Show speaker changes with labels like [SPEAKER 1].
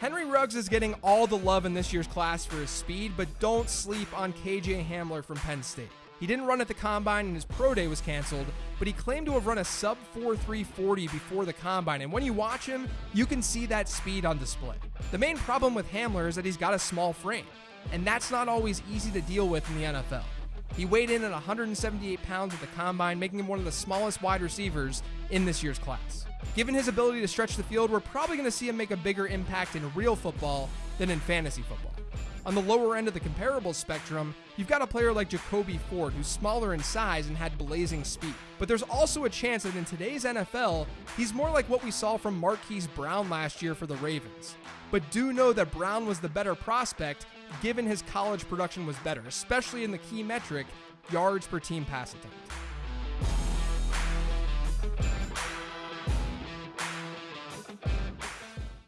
[SPEAKER 1] Henry Ruggs is getting all the love in this year's class for his speed, but don't sleep on KJ Hamler from Penn State. He didn't run at the combine and his pro day was canceled, but he claimed to have run a sub 4340 before the combine, and when you watch him, you can see that speed on display. The main problem with Hamler is that he's got a small frame, and that's not always easy to deal with in the NFL. He weighed in at 178 pounds at the combine, making him one of the smallest wide receivers in this year's class. Given his ability to stretch the field, we're probably going to see him make a bigger impact in real football than in fantasy football. On the lower end of the comparable spectrum, you've got a player like Jacoby Ford, who's smaller in size and had blazing speed. But there's also a chance that in today's NFL, he's more like what we saw from Marquise Brown last year for the Ravens. But do know that Brown was the better prospect given his college production was better, especially in the key metric yards per team pass attempt.